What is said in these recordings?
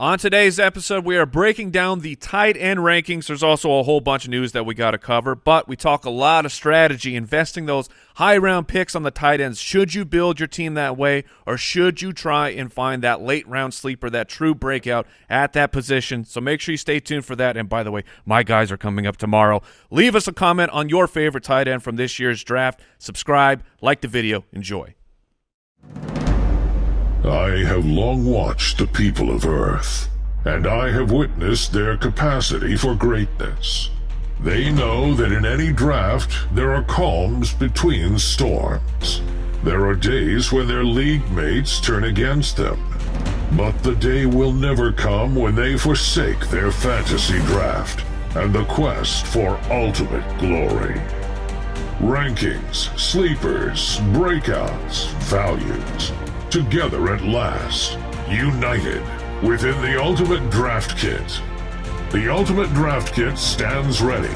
On today's episode, we are breaking down the tight end rankings. There's also a whole bunch of news that we got to cover, but we talk a lot of strategy, investing those high round picks on the tight ends. Should you build your team that way, or should you try and find that late round sleeper, that true breakout at that position? So make sure you stay tuned for that. And by the way, my guys are coming up tomorrow. Leave us a comment on your favorite tight end from this year's draft. Subscribe, like the video, enjoy. I have long watched the people of Earth, and I have witnessed their capacity for greatness. They know that in any draft, there are calms between storms. There are days when their league mates turn against them. But the day will never come when they forsake their fantasy draft and the quest for ultimate glory. Rankings, sleepers, breakouts, values together at last, united within the Ultimate Draft Kit. The Ultimate Draft Kit stands ready,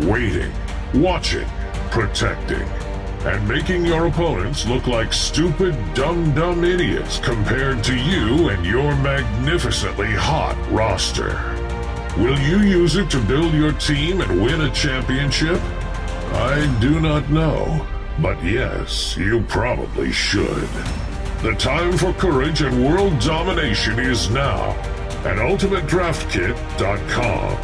waiting, watching, protecting, and making your opponents look like stupid, dumb-dumb idiots compared to you and your magnificently hot roster. Will you use it to build your team and win a championship? I do not know, but yes, you probably should. The time for courage and world domination is now at UltimateDraftKit.com.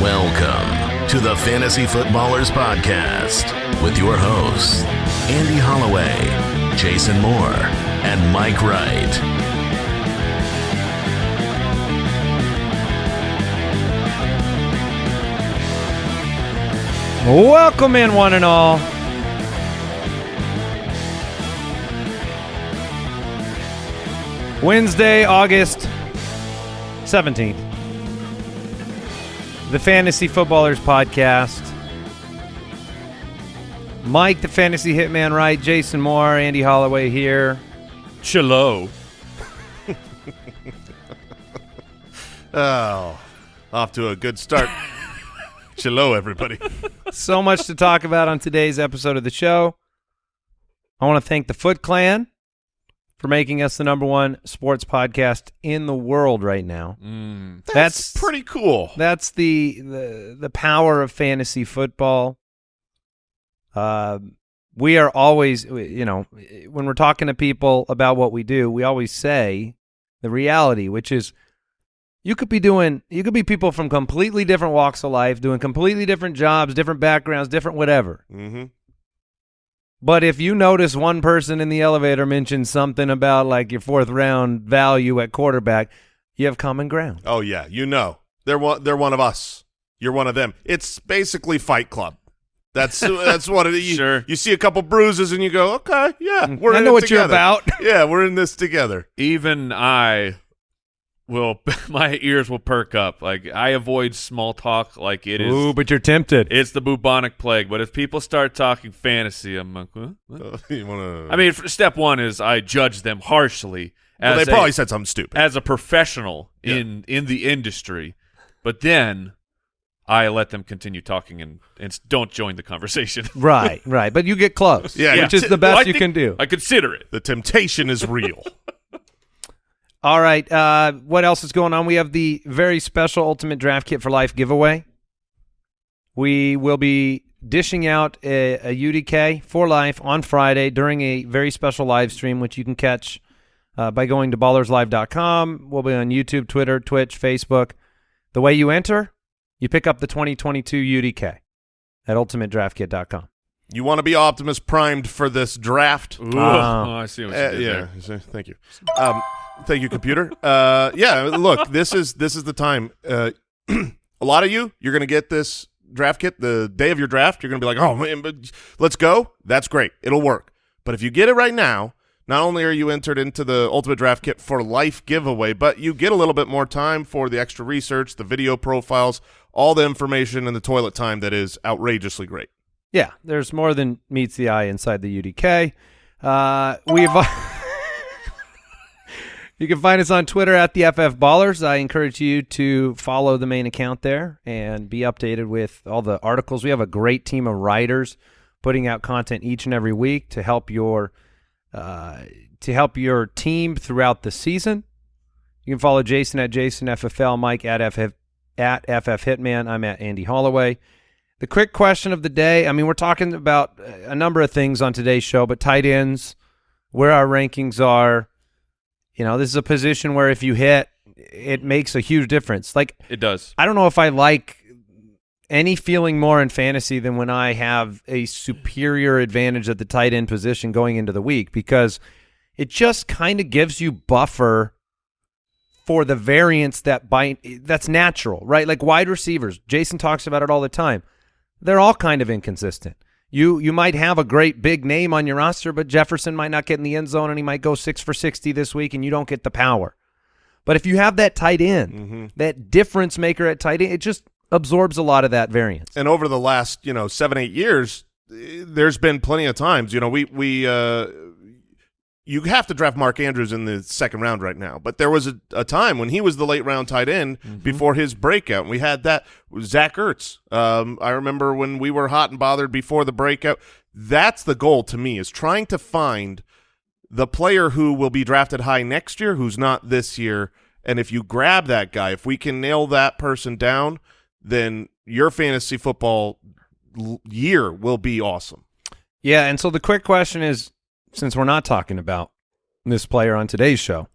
Welcome to the Fantasy Footballers Podcast with your hosts, Andy Holloway, Jason Moore, and Mike Wright. Welcome in, one and all. Wednesday, August 17th. The Fantasy Footballers Podcast. Mike, the Fantasy Hitman, right? Jason Moore, Andy Holloway here. Chilo. Oh, off to a good start. Hello, everybody. So much to talk about on today's episode of the show. I want to thank the Foot Clan for making us the number one sports podcast in the world right now. That's, That's- pretty cool. That's the the the power of fantasy football. Uh, we are always, you know, when we're talking to people about what we do, we always say the reality, which is you could be doing, you could be people from completely different walks of life, doing completely different jobs, different backgrounds, different whatever. Mm-hmm. But if you notice one person in the elevator mention something about like your fourth round value at quarterback, you have common ground. Oh yeah, you know they're one. They're one of us. You're one of them. It's basically Fight Club. That's that's what it is. You, Sure. You see a couple bruises and you go, okay, yeah, we're I in know it what you're about. yeah, we're in this together. Even I will, my ears will perk up. Like I avoid small talk like it is. Ooh, but you're tempted. It's the bubonic plague. But if people start talking fantasy, I'm like, huh? What? Uh, you wanna? I mean, f- step one is I judge them harshly well, as they a, probably said something stupid. as a professional Yeah. in in the industry, but then I let them continue talking and and don't join the conversation. Right, right. But you get close. Yeah, which yeah. is the best Well, you think can do. I consider it. the temptation is real. All right. Uh, what else is going on? We have the very special Ultimate Draft Kit for Life giveaway. We will be dishing out a, a UDK for life on Friday during a very special live stream, which you can catch uh, by going to ballerslive.com. We'll be on YouTube, Twitter, Twitch, Facebook. The way you enter, you pick up the 2022 UDK at ultimatedraftkit.com. you want to be Optimus primed for this draft? Ooh, Ah. oh, I see what you Uh, did yeah. there. Thank you. Um, thank you, computer. Uh, yeah. Look, this is this is the time. Uh, a lot of you, you're going to get this draft kit the day of your draft. You're going to be like, oh man, but let's go. That's great. It'll work. But if you get it right now, not only are you entered into the Ultimate Draft Kit for Life giveaway, but you get a little bit more time for the extra research, the video profiles, all the information, and the toilet time that is outrageously great. Yeah, there's more than meets the eye inside the UDK. Uh, we've you can find us on Twitter at the FF Ballers. I encourage you to follow the main account there and be updated with all the articles. We have a great team of writers putting out content each and every week to help your uh, to help your team throughout the season. You can follow Jason at Jason FFL, Mike at FF at FF Hitman. I'm at Andy Holloway. The quick question of the day. I mean, we're talking about a number of things on today's show, but tight ends, where our rankings are. You know, this is a position where if you hit, it makes a huge difference. Like It does. I don't know if I like any feeling more in fantasy than when I have a superior advantage at the tight end position going into the week because it just kind of gives you buffer for the variance that by that's natural, right? Like wide receivers. Jason talks about it all the time. They're all kind of inconsistent. You you might have a great big name on your roster, but Jefferson might not get in the end zone and he might go 6 for 60 this week and you don't get the power. But if you have that tight end, Mm-hmm. that difference maker at tight end, it just absorbs a lot of that variance. and over the last you know seven eight years eh, there's been plenty of times you know we we uh you have to draft Mark Andrews in the second round right now, but there was a, a time when he was the late round tight end before his breakout. And we had that Zach Ertz. Um, I remember when we were hot and bothered before the breakout. That's the goal to me is trying to find the player who will be drafted high next year, who's not this year. And if you grab that guy, if we can nail that person down, then your fantasy football year will be awesome. Yeah, and so the quick question is since we're not talking about this player on today's show,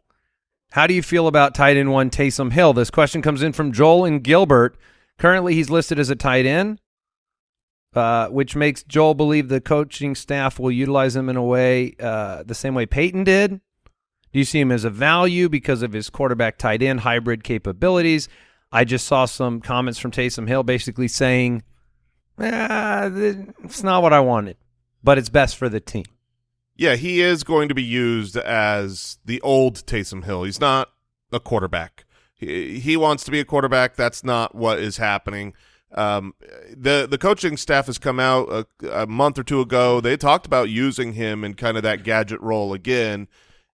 how do you feel about tight end one Taysom Hill? This question comes in from Joel and Gilbert. Currently, he's listed as a tight end, uh, which makes Joel believe the coaching staff will utilize him in a way uh, the same way Payton did. Do you see him as a value because of his quarterback tight end hybrid capabilities? I just saw some comments from Taysom Hill basically saying, eh, it's not what I wanted, but it's best for the team. Yeah, he is going to be used as the old Taysom Hill. He's not a quarterback. He, he wants to be a quarterback. That's not what is happening. Um, the the coaching staff has come out a, a month or two ago. They talked about using him in kind of that gadget role again,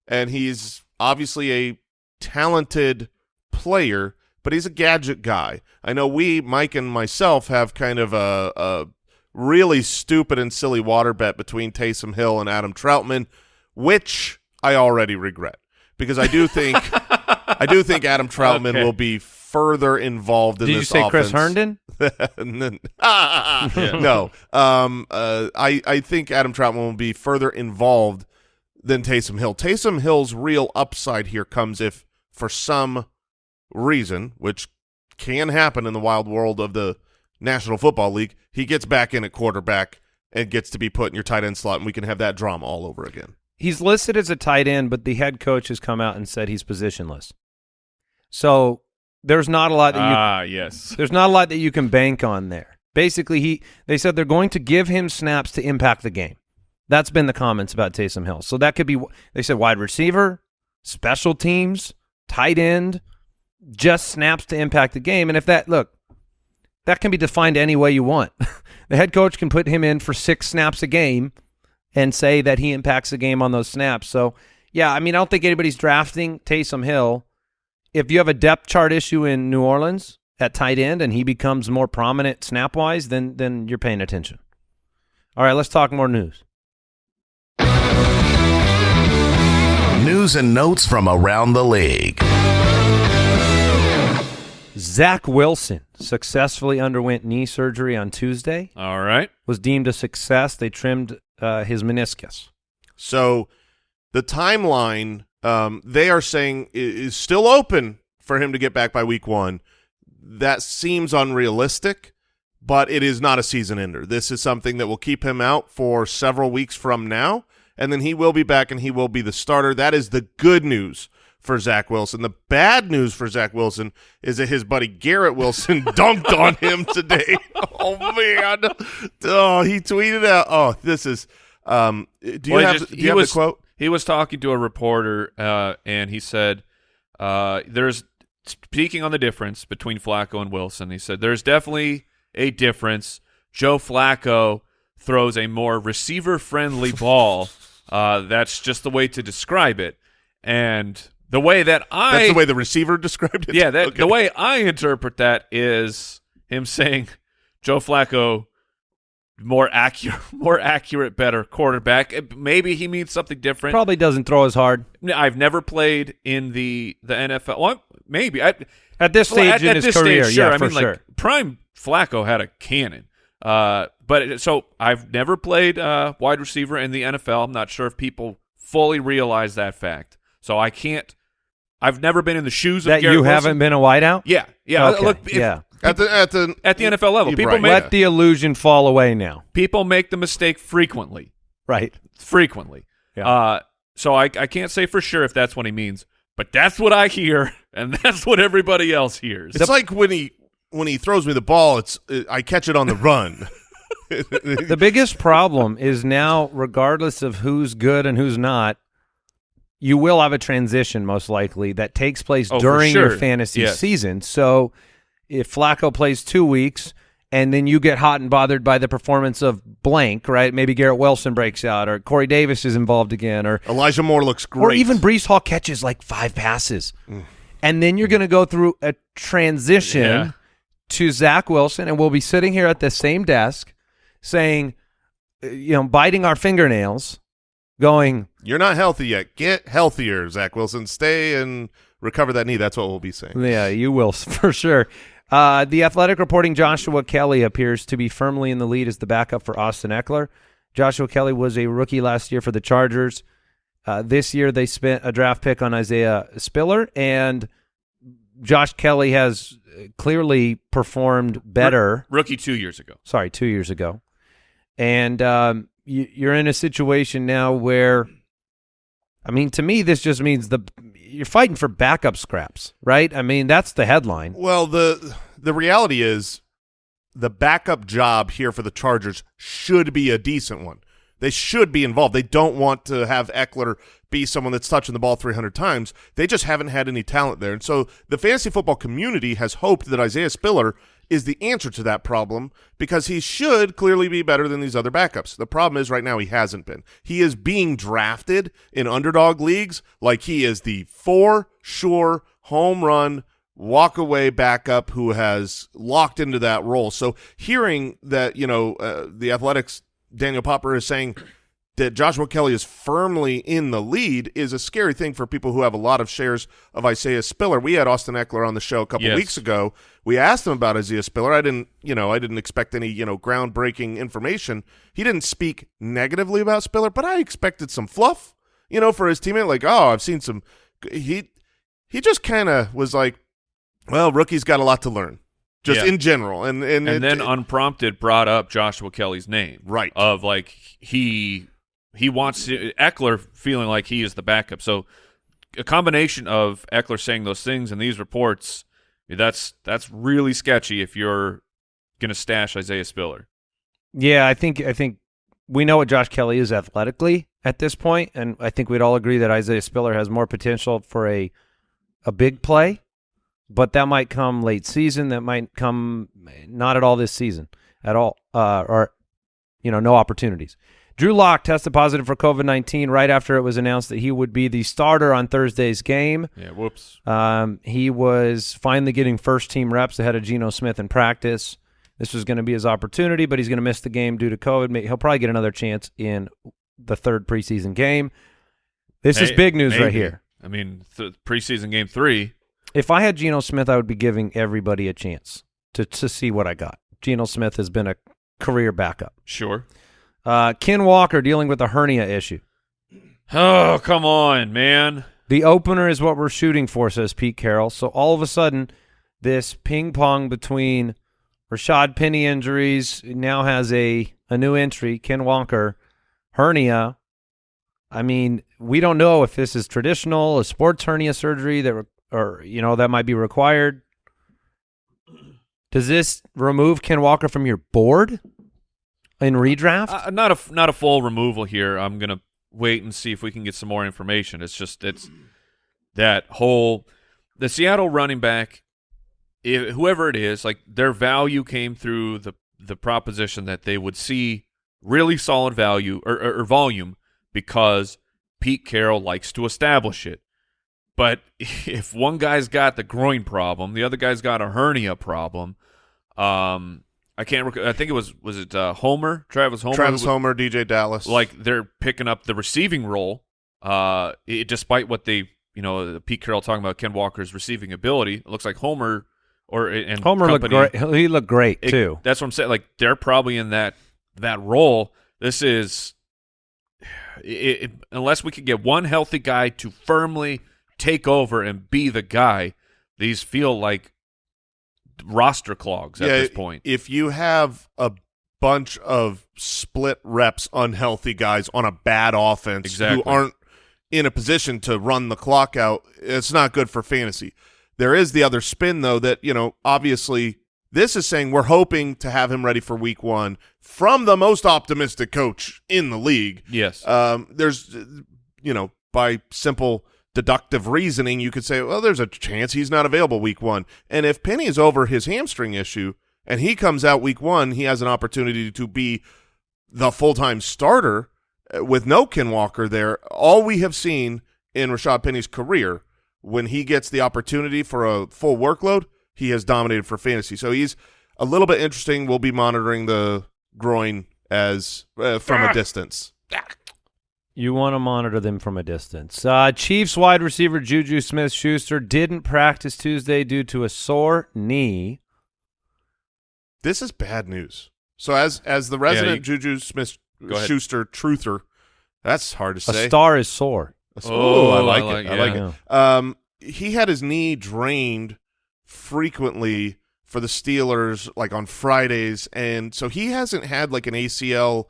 and he's obviously a talented player, but he's a gadget guy. I know we, Mike and myself, have kind of a, a really stupid and silly water bet between Taysom Hill and Adam Trautman, which I already regret because I do think I do think Adam Trautman Okay. will be further involved in Did you this say Chris offense. Herndon? no, um, uh, I I think Adam Trautman will be further involved than Taysom Hill. Taysom Hill's real upside here comes if, for some reason, which can happen in the wild world of the National Football League, he gets back in at quarterback and gets to be put in your tight end slot, and we can have that drama all over again. He's listed as a tight end, but the head coach has come out and said he's positionless. So there's not a lot that you Ah, yes. there's not a lot that you can bank on there. Basically, he they said they're going to give him snaps to impact the game. That's been the comments about Taysom Hill. So that could be they said wide receiver, special teams, tight end, just snaps to impact the game. And if that look, that can be defined any way you want. the head coach can put him in for six snaps a game and say that he impacts the game on those snaps. So yeah, I mean I don't think anybody's drafting Taysom Hill. If you have a depth chart issue in New Orleans at tight end and he becomes more prominent snap wise, then then you're paying attention. All right, let's talk more news. News and notes from around the league. Zach Wilson successfully underwent knee surgery on Tuesday. All right. Was deemed a success. They trimmed uh, his meniscus. So the timeline um, they are saying is still open for him to get back by week one. That seems unrealistic, but it is not a season ender. This is something that will keep him out for several weeks from now, and then he will be back and he will be the starter. That is the good news for Zach Wilson. The bad news for Zach Wilson is that his buddy Garrett Wilson dunked on him today. Oh man! Oh, he tweeted out. Oh, this is. Um, do you Well, have, just- do you have was, the quote? He was talking to a reporter, uh, and he said, uh, "There's speaking on the difference between Flacco and Wilson." He said, "There's definitely a difference. Joe Flacco throws a more receiver-friendly ball. Uh, that's just the way to describe it, and the way that I That's the way the receiver described it. yeah, that Okay. the way I interpret that is him saying Joe Flacco more accurate, more accurate, better quarterback. Maybe he means something different. Probably doesn't throw as hard I've never played in the the NFL. Well, maybe I, at this stage well, at, in at his this career. Stage, sure. yeah, I for mean, sure. like prime Flacco had a cannon. Uh, but it- so I've never played uh, wide receiver in the NFL. I'm not sure if people fully realize that fact. So I can't. I've never been in the shoes of that Garrett you Wilson. haven't been a wideout. Yeah, yeah. Okay, Look, if- yeah. At the at the At the NFL level, people right, make- Let the illusion fall away now. people make the mistake frequently. Right. frequently. Yeah. Uh, so I, I can't say for sure if that's what he means, but that's what I hear, and that's what everybody else hears. It's like when he when he throws me the ball, it's uh, I catch it on the run. The biggest problem is now, regardless of who's good and who's not, you will have a transition most likely that takes place Oh, during your fantasy Yes. season. So if Flacco plays two weeks and then you get hot and bothered by the performance of blank, right? Maybe Garrett Wilson breaks out or Corey Davis is involved again or Elijah Moore looks great. or even Breece Hall catches like five passes. And then you're going to go through a transition Yeah. to Zach Wilson, and we'll be sitting here at the same desk saying, uh, you know, biting our fingernails, going, You're not healthy yet. Get healthier, Zach Wilson. Stay and recover that knee. That's what we'll be saying. yeah, you will for sure. Uh, the Athletic reporting Joshua Kelley appears to be firmly in the lead as the backup for Austin Ekeler. Joshua Kelley was a rookie last year for the Chargers. Uh, this year they spent a draft pick on Isaiah Spiller, and Josh Kelley has clearly performed better. rookie two years ago. Sorry, two years ago, and um, you, you're in a situation now where, I mean, to me, this just means the you're fighting for backup scraps, right? I mean, that's the headline. Well, the the reality is the backup job here for the Chargers should be a decent one. They should be involved. They don't want to have Ekeler be someone that's touching the ball 300 times. They just haven't had any talent there. And so the fantasy football community has hoped that Isaiah Spiller is the answer to that problem because he should clearly be better than these other backups. The problem is right now he hasn't been. He is being drafted in underdog leagues like he is the for sure home run walk away backup who has locked into that role. So hearing that, you know, uh, the Athletics Daniel Popper is saying that Joshua Kelley is firmly in the lead is a scary thing for people who have a lot of shares of Isaiah Spiller. We had Austin Ekeler on the show a couple Yes. weeks ago. We asked him about Isaiah Spiller. I didn't, you know, I didn't expect any, you know, groundbreaking information. He didn't speak negatively about Spiller, but I expected some fluff, you know, for his teammate. Like, oh, I've seen some. He he just kind of was like, well, rookie's got a lot to learn, just Yeah. in general, and and, and it- then unprompted brought up Joshua Kelley's name. Right. Of like he he wants to, Ekeler feeling like he is the backup. So a combination of Ekeler saying those things and these reports, that's that's really sketchy if you're gonna stash Isaiah Spiller. Yeah, I think I think we know what Josh Kelley is athletically at this point, and I think we'd all agree that Isaiah Spiller has more potential for a a big play, but that might come late season. That might come not at all this season at all, uh, or you know, no opportunities. Drew Lock tested positive for COVID nineteen right after it was announced that he would be the starter on Thursday's game. Yeah, whoops. Um, he was finally getting first team reps ahead of Geno Smith in practice. This was going to be his opportunity, but he's going to miss the game due to COVID. He'll probably get another chance in the third preseason game. This is big news right here. I mean, th- preseason game three. If I had Geno Smith, I would be giving everybody a chance to to see what I got. Geno Smith has been a career backup. Sure. Uh, Ken Walker dealing with a hernia issue. Oh, come on, man. The opener is what we're shooting for, says Pete Carroll. So all of a sudden, this ping pong between Rashad Penny injuries now has a a new entry, Ken Walker hernia. I mean, we don't know if this is traditional, a sports hernia surgery that, or you know, that might be required. Does this remove Ken Walker from your board in redraft? Uh, not a not a full removal here. I'm gonna wait and see if we can get some more information. It's just it's that whole the Seattle running back, if, whoever it is, like their value came through the the proposition that they would see really solid value or, or, or volume because Pete Carroll likes to establish it. But if one guy's got the groin problem, the other guy's got a hernia problem, um, I can't. Rec- I think it was was it uh, Homer, Travis Homer, Travis who- Homer, DeeJay Dallas. Like they're picking up the receiving role, uh, it, despite what they, you know, Pete Carroll talking about Ken Walker's receiving ability. It looks like Homer or and Homer looked great. He looked great it- too. That's what I'm saying. Like they're probably in that that role. This is it, it, unless we could get one healthy guy to firmly take over and be the guy. These feel like roster clogs at this point. if you have a bunch of split reps, unhealthy guys on a bad offense Exactly. who aren't in a position to run the clock out, it's not good for fantasy. There is the other spin, though, that, you know, obviously this is saying we're hoping to have him ready for week one from the most optimistic coach in the league. yes, Um, there's, you know, by simple deductive reasoning, you could say, well, there's a chance he's not available week one. And if Penny is over his hamstring issue and he comes out week one, he has an opportunity to be the full time starter uh, with no Ken Walker there. All we have seen in Rashad Penny's career, when he gets the opportunity for a full workload, he has dominated for fantasy. So he's a little bit interesting. We'll be monitoring the groin as uh, from a distance. You want to monitor them from a distance. Uh, Chiefs wide receiver Juju Smith Schuster didn't practice Tuesday due to a sore knee. This is bad news. So as as the resident Juju Smith Schuster truther, that's hard to A say. A star is sore. Oh, I like I it. like- I like yeah. it. Um, he had his knee drained frequently for the Steelers, like on Fridays, and so he hasn't had like an ACL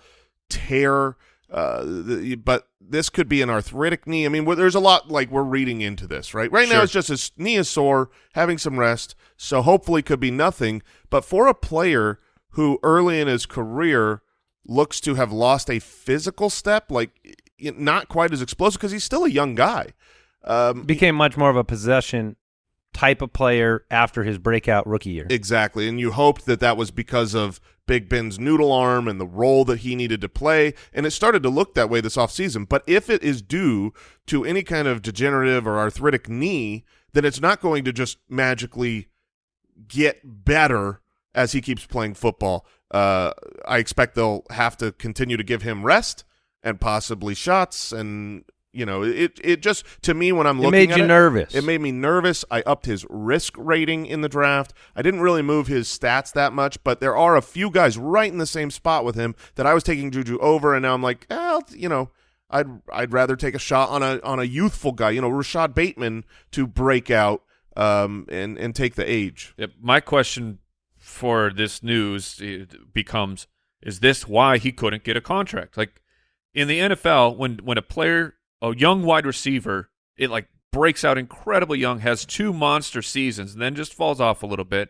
tear. Uh, the, but this could be an arthritic knee. I mean, there's a lot like we're reading into this, right? Right now, it's just his knee is sore, having some rest, so hopefully could be nothing. But for a player who early in his career looks to have lost a physical step, like not quite as explosive because he's still a young guy. Um, Became much more of a possession type of player after his breakout rookie year. Exactly, and you hoped that that was because of Big Ben's noodle arm and the role that he needed to play, and it started to look that way this offseason. But if it is due to any kind of degenerative or arthritic knee, then it's not going to just magically get better as he keeps playing football. Uh, I expect they'll have to continue to give him rest and possibly shots, and you know, it it just to me when I'm looking, it looking made at you it, nervous. it made me nervous. I upped his risk rating in the draft. I didn't really move his stats that much, but there are a few guys right in the same spot with him that I was taking Juju over, and now I'm like, eh, you know, I'd I'd rather take a shot on a on a youthful guy, you know, Rashod Bateman to break out um and and take the age. Yep. My question for this news eh, becomes: Is this why he couldn't get a contract? Like in the NFL, when when a player, a young wide receiver, it like breaks out incredibly young, has two monster seasons, and then just falls off a little bit.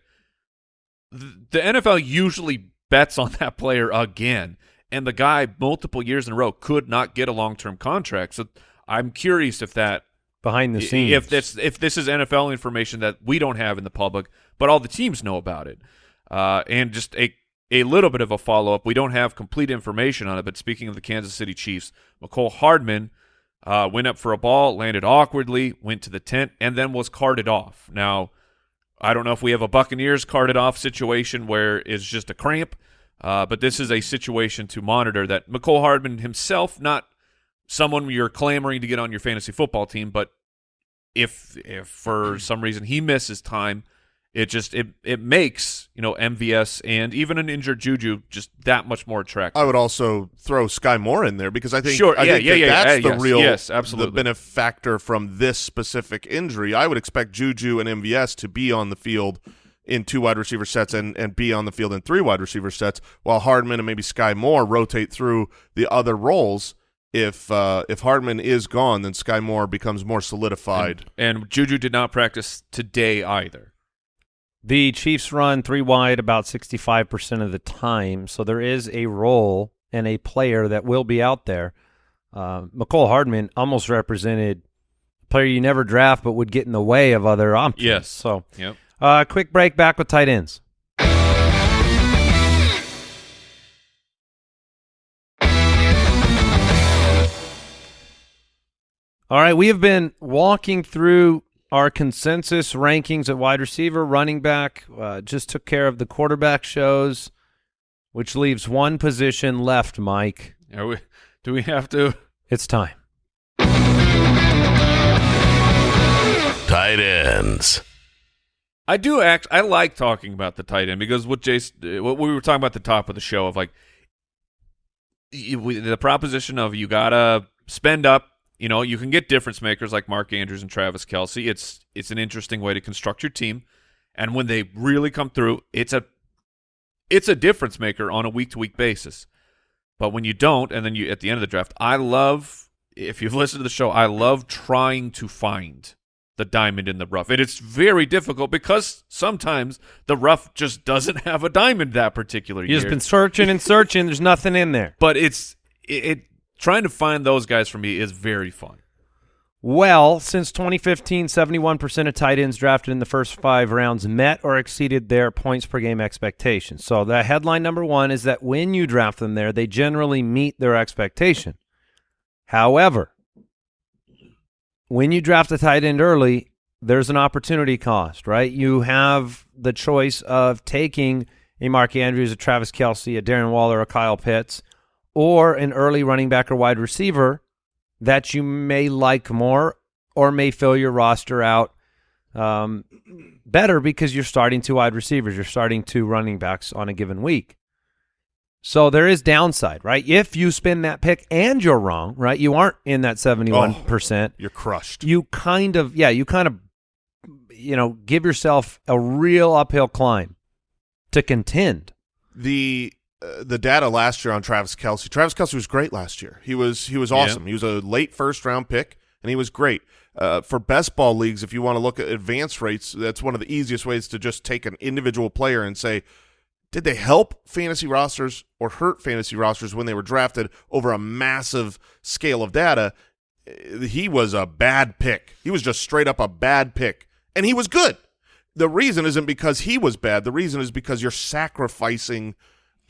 th- The NFL usually bets on that player again, and the guy multiple years in a row could not get a long term contract. So I'm curious if that behind the scenes. If this if this is NFL information that we don't have in the public, but all the teams know about it, uh, and just a a little bit of a follow up. We don't have complete information on it, but speaking of the Kansas City Chiefs, Mecole Hardman uh, went up for a ball, landed awkwardly, went to the tent, and then was carted off. Now, I don't know if we have a Buccaneers carted off situation where it's just a cramp, uh, but this is a situation to monitor that Mecole Hardman himself, not someone you're clamoring to get on your fantasy football team, but if if for some reason he misses time, it just it it makes you know MVS and even an injured Juju just that much more attractive. I would also throw Skyy Moore in there because I think Sure, I yeah, think yeah, that yeah, that's yeah, the yes, real yes, absolutely. the benefactor from this specific injury. I would expect Juju and MVS to be on the field in two wide receiver sets and and be on the field in three wide receiver sets, while Hardman and maybe Skyy Moore rotate through the other roles. If uh, if Hardman is gone, then Skyy Moore becomes more solidified. and Juju did not practice today either. The Chiefs run three wide about 65% of the time, so there is a role and a player that will be out there. Uh, Mecole Hardman almost represented a player you never draft but would get in the way of other options. Yes. So, Yep. uh, quick break back with tight ends. All right, we have been walking through our consensus rankings at wide receiver, running back. Uh, just took care of the quarterback shows. which leaves one position left, Mike. Are we, do we have to? It's time. Tight ends. I do act. I like talking about the tight end because what Jason, what we were talking about at the top of the show of like the proposition of you gotta spend up. You know, you can get difference makers like Mark Andrews and Travis Kelce. It's it's an interesting way to construct your team, and when they really come through, it's a it's a difference maker on a week to week basis. But when you don't, and then you at the end of the draft, I love if you've listened to the show, I love trying to find the diamond in the rough. And it's very difficult because sometimes the rough just doesn't have a diamond that particular year. You've year. just been searching and searching. There's nothing in there. but it's it, it trying to find those guys for me is very fun. Well, since 2015, 71% of tight ends drafted in the first five rounds met or exceeded their points per game expectations. So the headline number one is that when you draft them there, they generally meet their expectation. However, when you draft a tight end early, there's an opportunity cost, right? You have the choice of taking a Mark Andrews, a Travis Kelce, a Darren Waller, a Kyle Pitts, or an early running back or wide receiver that you may like more or may fill your roster out um, better because you're starting two wide receivers, you're starting two running backs on a given week. So there is downside, right? If you spin that pick and you're wrong, right? You aren't in that 71%. You're crushed. You kind of, yeah, you kind of, you know, give yourself a real uphill climb to contend. the the data last year on Travis Kelce. Travis Kelce was great last year. He was he was awesome. He was a late first round pick, and he was great. Uh, for best ball leagues, if you want to look at advance rates, that's one of the easiest ways to just take an individual player and say, did they help fantasy rosters or hurt fantasy rosters when they were drafted over a massive scale of data? Uh, He was a bad pick. He was just straight up a bad pick, and he was good. The reason isn't because he was bad. The reason is because you're sacrificing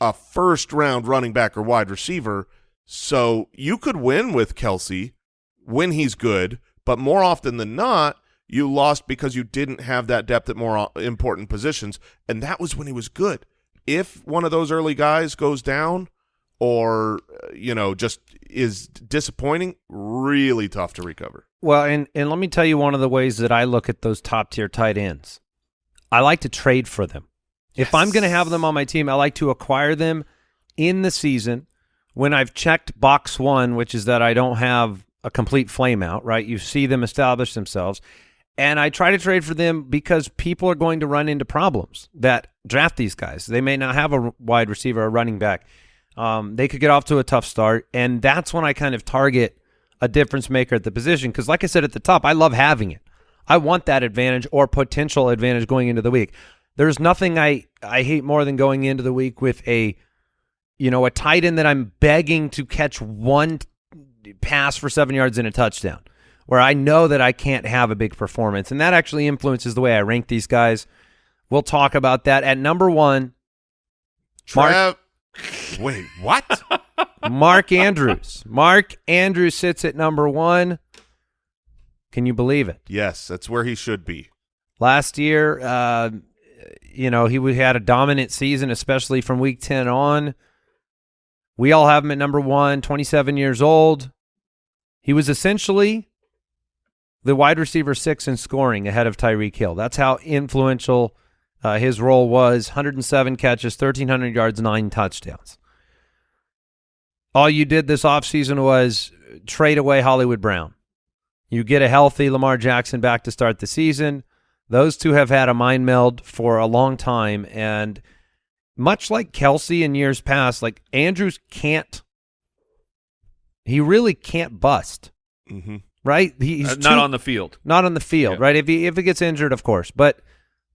a first round running back or wide receiver. So you could win with Kelce when he's good, but more often than not, you lost because you didn't have that depth at more uh, important positions, and that was when he was good. If one of those early guys goes down or uh, you know just is disappointing, really tough to recover. Well, and and let me tell you one of the ways that I look at those top tier tight ends. I like to trade for them. If I'm going to have them on my team, I like to acquire them in the season when I've checked box one, which is that I don't have a complete flame out, right? You see them establish themselves. And I try to trade for them because people are going to run into problems that draft these guys. They may not have a wide receiver or running back. Um, they could get off to a tough start. And that's when I kind of target a difference maker at the position. Because, like I said at the top, I love having it. I want that advantage or potential advantage going into the week. There's nothing I, I hate more than going into the week with a, you know, a tight end that I'm begging to catch one pass for seven yards and a touchdown, where I know that I can't have a big performance. And that actually influences the way I rank these guys. We'll talk about that. At number one, Mark- Trav- Wait, what? Mark Andrews. Mark Andrews sits at number one. Can you believe it? yes, that's where he should be. Last year, uh, you know, he had a dominant season, especially from week 10 on. We all have him at number one, 27 years old. He was essentially the wide receiver six in scoring ahead of Tyreek Hill. That's how influential uh, his role was 107 catches, 1,300 yards, nine touchdowns. All you did this offseason was trade away Hollywood Brown. You get a healthy Lamar Jackson back to start the season. Those two have had a mind meld for a long time. And much like Kelce in years past, like Andrews can't, he really can't bust, hmm right? He- He's Uh, not too- on the field. not on the field, Yeah. right? If he if he gets injured, of course, but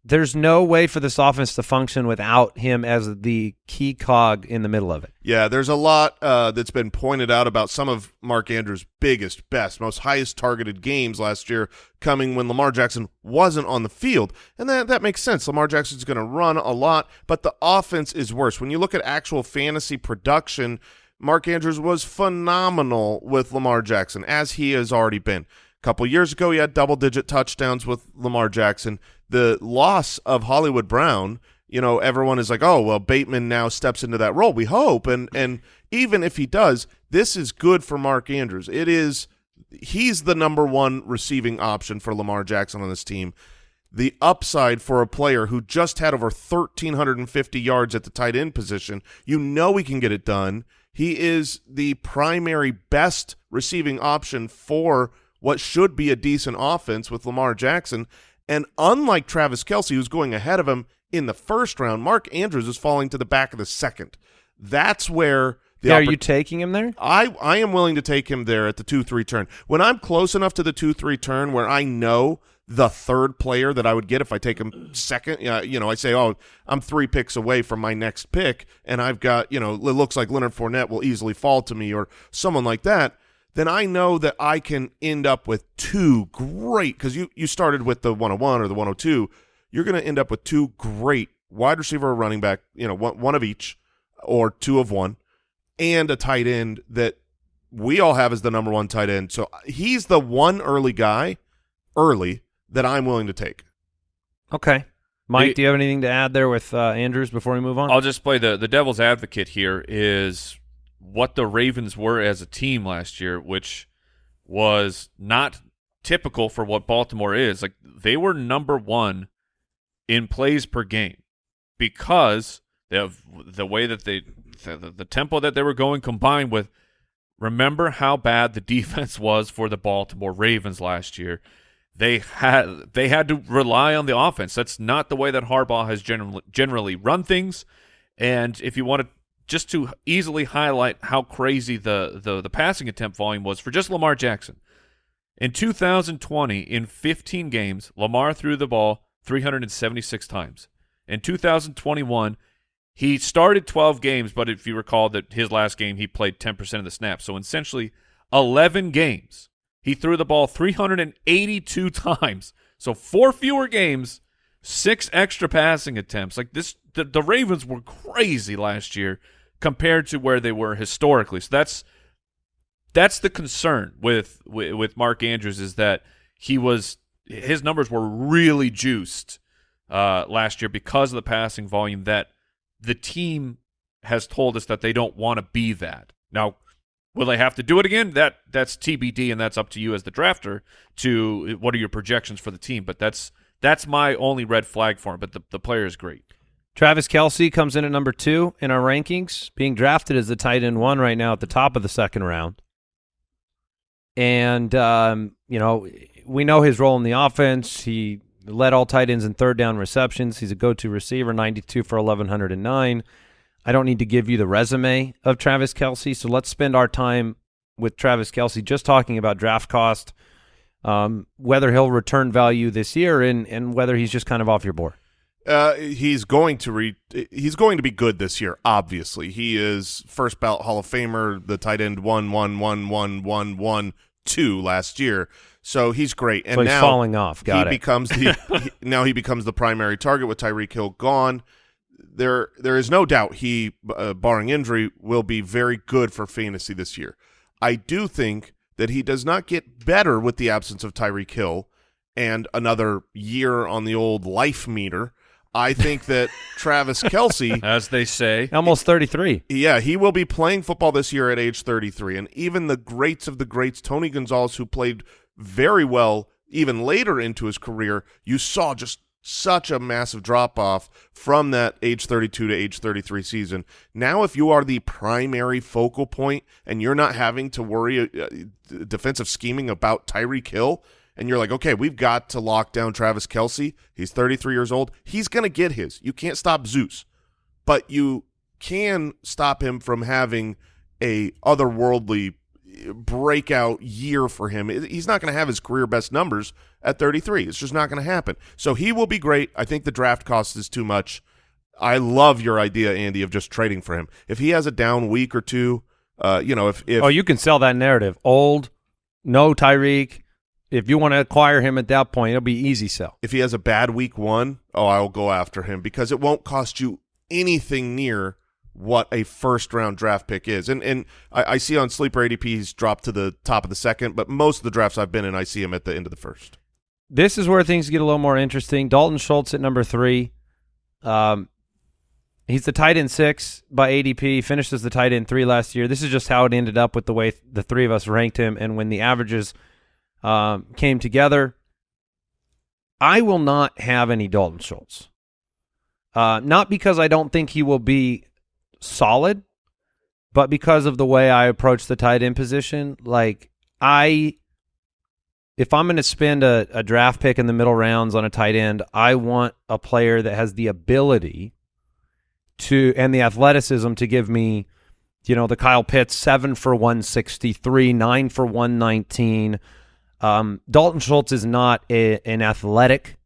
there's no way for this offense to function without him as the key cog in the middle of it. Yeah, there's a lot uh, that's been pointed out about some of Mark Andrews' biggest, best, most highest targeted games last year coming when Lamar Jackson wasn't on the field. And that, that makes sense. Lamar Jackson's going to run a lot, but the offense is worse. When you look at actual fantasy production, Mark Andrews was phenomenal with Lamar Jackson, as he has already been. A couple years ago, he had double-digit touchdowns with Lamar Jackson. The loss of Hollywood Brown you know, everyone is like, oh, well, Bateman now steps into that role. We hope, and and even if he does, this is good for Mark Andrews. It is he's the number one receiving option for Lamar Jackson on this team. The upside for a player who just had over 1,350 yards at the tight end position, you know he can get it done. He is the primary best receiving option for what should be a decent offense with Lamar Jackson. And unlike Travis Kelce, who's going ahead of him in the first round, Mark Andrews is falling to the back of the second. That's where the Yeah, are you taking him there? I I am willing to take him there at the two three turn. When I'm close enough to the two three turn where I know the third player that I would get if I take him second, uh, you know, I say, oh, I'm three picks away from my next pick, and I've got, you know, it looks like Leonard Fournette will easily fall to me or someone like that. Then I know that I can end up with two great because you you started with the 101 or the 102. You're going to end up with two great wide receiver or running back, you know, one, one of each or two of one and a tight end that we all have as the number one tight end. So he's the one early guy, early, that I'm willing to take. Okay. Mike, do you have anything to add there with uh, Andrews before we move on? I'll just play the the devil's advocate here is what the Ravens were as a team last year, which was not typical for what Baltimore is. Like they were number one in plays per game because of the way that they the, the, tempo that they were going combined with remember how bad the defense was for the Baltimore Ravens last year. They had they had to rely on the offense. That's not the way that Harbaugh has generally generally run things. And if you want to just to easily highlight how crazy the, the the passing attempt volume was for just Lamar Jackson. In 2020, in 15 games, Lamar threw the ball 376 times. In 2021, he started 12 games, but if you recall that his last game he played 10% of the snaps. So essentially 11 games. He threw the ball 382 times. So four fewer games, six extra passing attempts. Like this the, the Ravens were crazy last year compared to where they were historically. So that's that's the concern with, with Mark Andrews is that he was his numbers were really juiced uh, last year because of the passing volume that the team has told us that they don't want to be that. Now, will they have to do it again? That that's TBD, and that's up to you as the drafter to what are your projections for the team. But that's that's my only red flag for him. But the the player is great. Travis Kelce comes in at number two in our rankings, being drafted as the tight end one right now at the top of the second round. And, um, you know, we know his role in the offense. He led all tight ends in third down receptions. He's a go-to receiver, 92 for 1,109. I don't need to give you the resume of Travis Kelce, so let's spend our time with Travis Kelce just talking about draft cost, um, whether he'll return value this year, and, and whether he's just kind of off your board. Uh, he's going to re he's going to be good this year. Obviously, he is first ballot Hall of Famer. The tight end one one one one one one two last year, so he's great. And So he's now falling off. Got he it. becomes the he- now he becomes the primary target with Tyreek Hill gone. There, there is no doubt he, uh, barring injury, will be very good for fantasy this year. I do think that he does not get better with the absence of Tyreek Hill and another year on the old life meter. I think that Travis Kelce As they say, Almost 33. yeah, he will be playing football this year at age 33. And even the greats of the greats, Tony Gonzalez, who played very well even later into his career, you saw just such a massive drop off from that age 32 to age 33 season. Now, if you are the primary focal point and you're not having to worry uh, uh, defensive scheming about Tyreek Hill, and you're like, okay, we've got to lock down Travis Kelce. He's 33 years old. He's going to get his. You can't stop Zeus but you can stop him from having a otherworldly breakout year for him. He's not going to have his career best numbers at 33. It's just not going to happen. So he will be great. I think the draft cost is too much. I love your idea, Andy, of just trading for him. If he has a down week or two, uh, you know, if if oh, you can sell that narrative. Old, no Tyreek. If you want to acquire him at that point, it'll be easy sell. if he has a bad week one, oh, I'll go after him because it won't cost you anything near what a first round draft pick is. And and I, I see on Sleeper ADP he's dropped to the top of the second, but most of the drafts I've been in, I see him at the end of the first. This is where things get a little more interesting. Dalton Schultz at number three. Um, He's the tight end six by ADP. Finished as the tight end three last year. This is just how it ended up with the way the three of us ranked him, and when the averages um, came together. I will not have any Dalton Schultz. Uh, not because I don't think he will be solid, but because of the way I approach the tight end position. Like I, if I'm going to spend a, a draft pick in the middle rounds on a tight end, I want a player that has the ability to and the athleticism to give me, you know, the Kyle Pitts seven for one sixty three, nine for one nineteen. Um, Dalton Schultz is not a, an athletic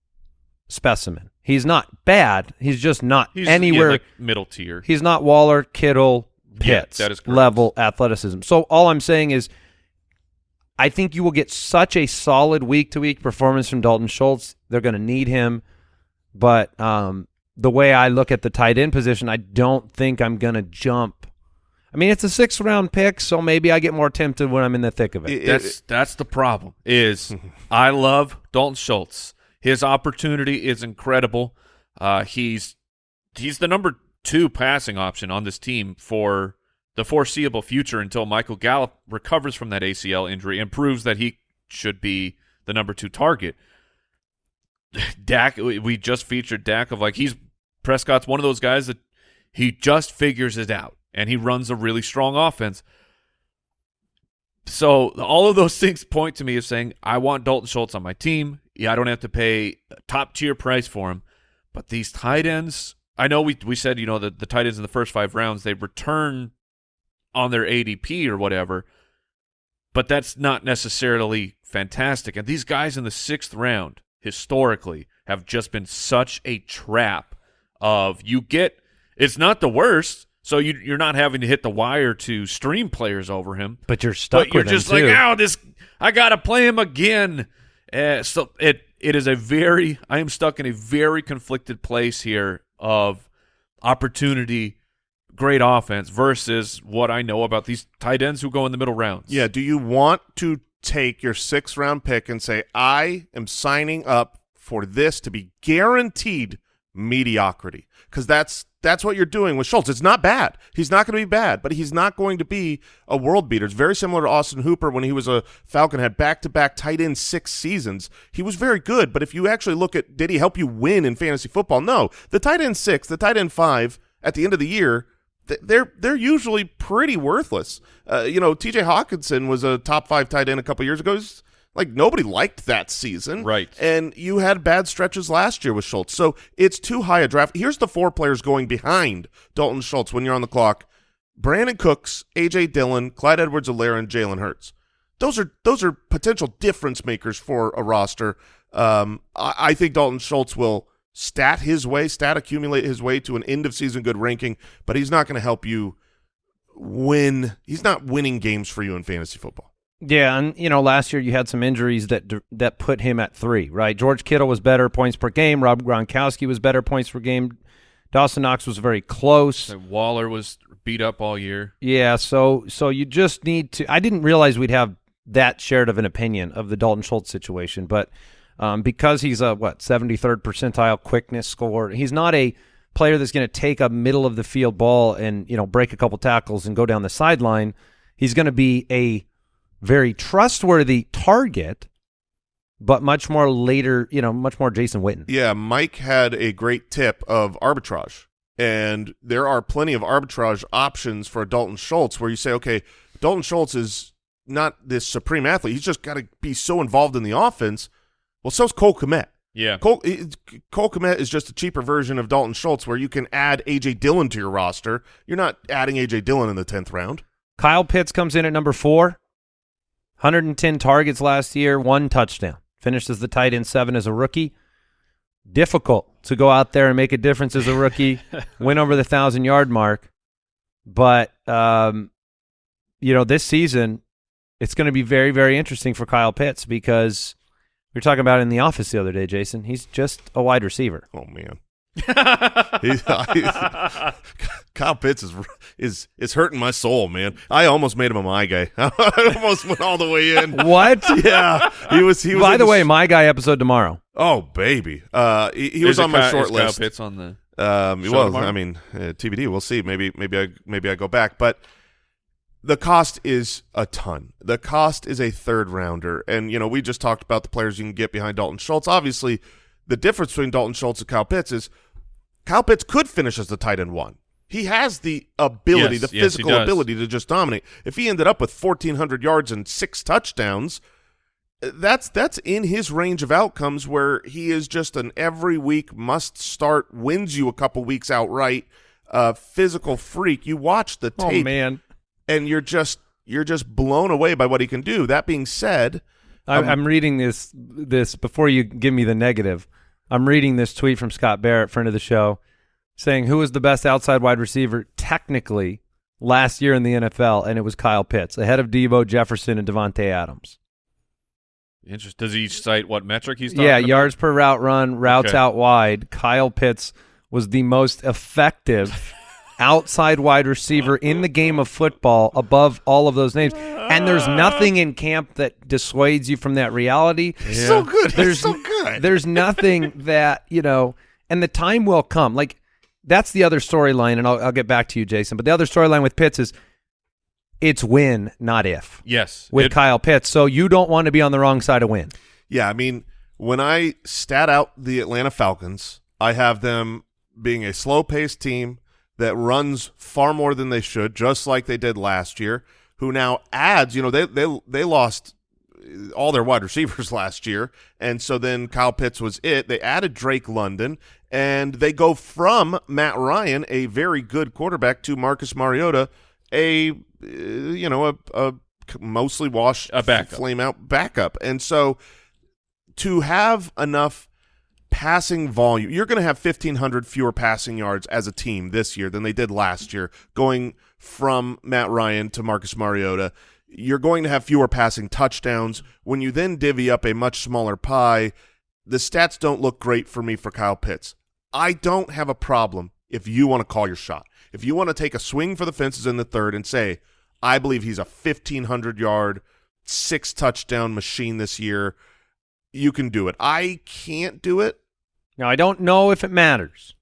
specimen. He's not bad. He's just not He's anywhere. yeah, like middle tier. He's not Waller, Kittle, Yeah, Pitts is level athleticism. So all I'm saying is, I think you will get such a solid week to week performance from Dalton Schultz. They're going to need him, but um, the way I look at the tight end position, I don't think I'm going to jump. I mean, it's a six round pick, so maybe I get more tempted when I'm in the thick of it. It- That's that's the problem. Is I love Dalton Schultz. His opportunity is incredible. Uh, he's he's the number two passing option on this team for the foreseeable future until Michael Gallup recovers from that ACL injury and proves that he should be the number two target. Dak, we we just featured Dak of like he's Prescott's one of those guys that he just figures it out and he runs a really strong offense. So all of those things point to me as saying I want Dalton Schultz on my team. Yeah, I don't have to pay top tier price for him, but these tight ends. I know we we said you know the the tight ends in the first five rounds they return on their ADP or whatever, but that's not necessarily fantastic. And these guys in the sixth round historically have just been such a trap of you get it's not the worst. So you, you're not having to hit the wire to stream players over him but you're stuck but you're him, just like, too. oh, this I gotta play him again. Uh, so it it is a very I am stuck in a very conflicted place here of opportunity, great offense versus what I know about these tight ends who go in the middle rounds. Yeah. Do you want to take your sixth round pick and say, I am signing up for this to be guaranteed mediocrity? Because that's that's what you're doing with Schultz. It's not bad. He's not going to be bad, but he's not going to be a world beater. It's very similar to Austin Hooper when he was a Falcon, had back to back tight end six seasons. He was very good, but if you actually look at did he help you win in fantasy football? No. The tight end six, the tight end five at the end of the year they're they're usually pretty worthless. Uh, you know, T.J. Hockenson was a top five tight end a couple years ago. He's- like nobody liked that season, Right. And you had bad stretches last year with Schultz, so it's too high a draft. Here's the four players going behind Dalton Schultz when you're on the clock: Brandin Cooks, A.J. Dillon, Clyde Edwards-Helaire, and Jalen Hurts. Those are those are potential difference makers for a roster. Um, I, I think Dalton Schultz will stat his way, stat accumulate his way to an end of season good ranking, but he's not going to help you win. He's not winning games for you in fantasy football. Yeah, and you know, last year you had some injuries that that put him at three, right? George Kittle was better points per game. Rob Gronkowski was better points per game. Dawson Knox was very close. So Waller was beat up all year. Yeah, so so you just need to. I didn't realize we'd have that shared of an opinion of the Dalton Schultz situation, but um, because he's a what seventy third percentile quickness score, he's not a player that's going to take a middle of the field ball and you know break a couple tackles and go down the sideline. He's going to be a very trustworthy target, but much more later, you know, much more Jason Witten. Yeah, Mike had a great tip of arbitrage. And there are plenty of arbitrage options for Dalton Schultz where you say, okay, Dalton Schultz is not this supreme athlete. He's just got to be so involved in the offense. Well, so's Cole Kmet. Yeah. Cole, it- Cole Kmet is just a cheaper version of Dalton Schultz where you can add A.J. Dillon to your roster. You're not adding A.J. Dillon in the 10th round. Kyle Pitts comes in at number four. 110 targets last year, one touchdown. Finished as the tight end seven as a rookie. Difficult to go out there and make a difference as a rookie. Went over the thousand yard mark, but um, you know this season it's going to be very very interesting for Kyle Pitts because we were talking about in the office the other day, Jason. He's just a wide receiver. Oh, man. He's- Kyle Pitts is is is hurting my soul, man. I almost made him a my guy. I almost went all the way in. What? Yeah, he was. He was. By the way, s- my guy episode tomorrow. oh baby, uh, he, he was Is it on my Kyle- short is Kyle list. Pitts on the Um, Show well, tomorrow? I mean, uh, TBD. We'll see. Maybe, maybe I, maybe I go back, but the cost is a ton. The cost is a third rounder, and you know we just talked about the players you can get behind Dalton Schultz. Obviously, the difference between Dalton Schultz and Kyle Pitts is Kyle Pitts could finish as the tight end one. He has the ability, Yes, the yes, physical ability to just dominate. If he ended up with fourteen hundred yards and six touchdowns, that's that's in his range of outcomes where he is just an every week must start wins you a couple weeks outright uh physical freak you watch the Oh tape man, and you're just you're just blown away by what he can do that being said I, Um, I'm reading this this before you give me the negative. I'm reading this tweet from Scott Barrett, friend of the show, saying who was the best outside wide receiver technically last year in the NFL, and it was Kyle Pitts, ahead of Devo Jefferson and Davante Adams. Interest. Does he cite what metric he's talking Yeah, about? yards per route run, routes Okay. out wide. Kyle Pitts was the most effective outside wide receiver in the game of football above all of those names. And there's nothing in camp that dissuades you from that reality. so good There's so good There's nothing that, you know, and the time will come. Like that's the other storyline and I'll, I'll get back to you Jason, but the other storyline with Pitts is it's win, not if. Yes. With It- Kyle Pitts. So you don't want to be on the wrong side of win. yeah i mean when i stat out the atlanta falcons i have them being a slow-paced team that runs far more than they should just like they did last year who now adds you know they they they lost all their wide receivers last year, and so then Kyle Pitts was it. They added Drake London, and they go from Matt Ryan, a very good quarterback, to Marcus Mariota, a uh, you know a, a mostly washed, A backup. flame out backup, and so to have enough passing volume, you're going to have 1,500 fewer passing yards as a team this year than they did last year, going from Matt Ryan to Marcus Mariota. You're going to have fewer passing touchdowns. When you then divvy up a much smaller pie, the stats don't look great for me for Kyle Pitts. I don't have a problem if you want to call your shot. If you want to take a swing for the fences in the third and say, I believe he's a 1,500 yard, six touchdown machine this year, you can do it. I can't do it. Now I don't know if it matters,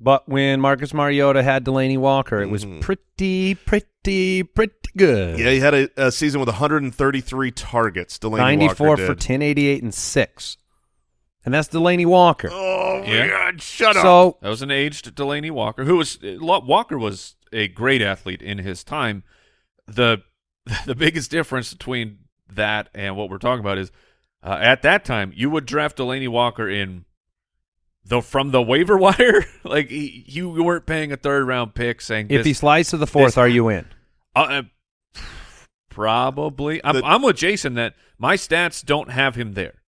but when Marcus Mariota had Delanie Walker, it was Mhm. pretty, pretty, pretty good. Yeah, he had a, a season with 133 targets. Delanie ninety-four Walker for did. 10, 88, and six, and that's Delanie Walker. Oh my Yeah. God! Shut up. so That was an aged Delanie Walker, who was Walker was a great athlete in his time. The the biggest difference between that and what we're talking about is uh, at that time you would draft Delanie Walker in the from the waiver wire. like he, you weren't paying a third round pick saying if he slides to the fourth, this- are you in? uh, uh, probably. I'm, The- I'm with Jason that my stats don't have him there,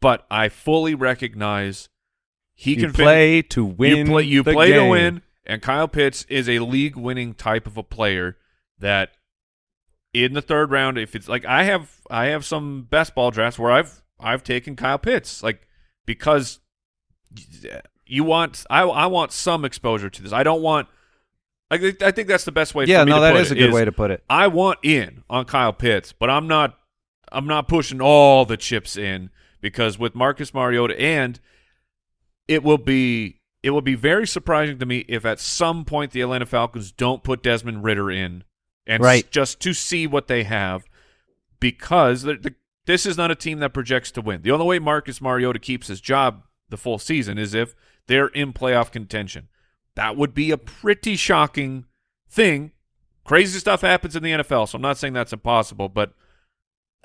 but I fully recognize he you can fin- play to win. you play, you the play to win, and Kyle Pitts is a league-winning type of a player that in the third round, if it's like I have, I have some best ball drafts where I've I've taken Kyle Pitts, like because you want I I want some exposure to this. I don't want. I think I think that's the best way. Yeah, for me no, that is it, a good way to put it. I want in on Kyle Pitts, but I'm not I'm not pushing all the chips in because with Marcus Mariota and it will be it will be very surprising to me if at some point the Atlanta Falcons don't put Desmond Ridder in and Right. just to see what they have because the, this is not a team that projects to win. The only way Marcus Mariota keeps his job the full season is if they're in playoff contention. That would be a pretty shocking thing. Crazy stuff happens in the NFL, so I'm not saying that's impossible, but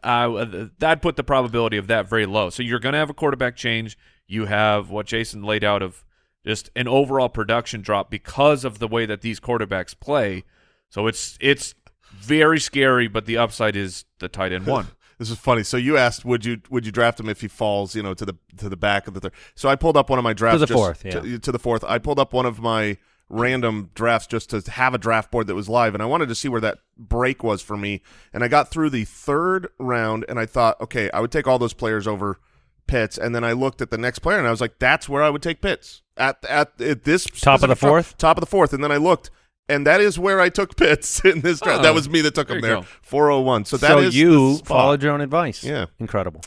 uh, that put the probability of that very low. So you're going to have a quarterback change. You have what Jason laid out of just an overall production drop because of the way that these quarterbacks play. So it's it's very scary, but the upside is the tight end one. This is funny. So you asked, would you would you draft him if he falls, you know, to the to the back of the third? So I pulled up one of my drafts to the just- fourth, yeah. to, to the fourth. I pulled up one of my random drafts just to have a draft board that was live, and I wanted to see where that break was for me. And I got through the third round, and I thought, okay, I would take all those players over Pitts, and then I looked at the next player, and I was like, that's where I would take Pitts at at, at this Top of the specific dra- fourth? top of the fourth, and then I looked. And that is where I took Pitts in this draft. Oh, that was me that took there him there. go. 401. So that so is you followed your own advice. Yeah. incredible.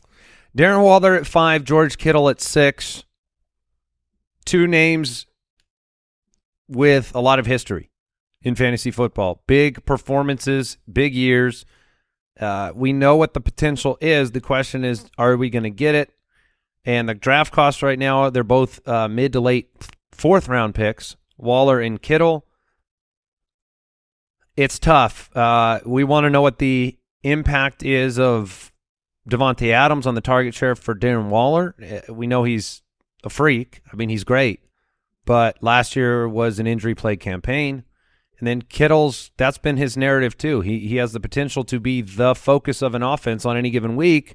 Darren Waller at five, George Kittle at six. two names with a lot of history in fantasy football. Big performances, big years. Uh, we know what the potential is. The question is, are we going to get it? And the draft costs right now, they're both uh, mid to late fourth round picks, Waller and Kittle. It's tough. Uh, we want to know what the impact is of Davante Adams on the target share for Darren Waller. Uh, We know he's a freak. I mean, he's great. But last year was an injury plagued campaign. And then Kittle's that's been his narrative too. He he has the potential to be the focus of an offense on any given week.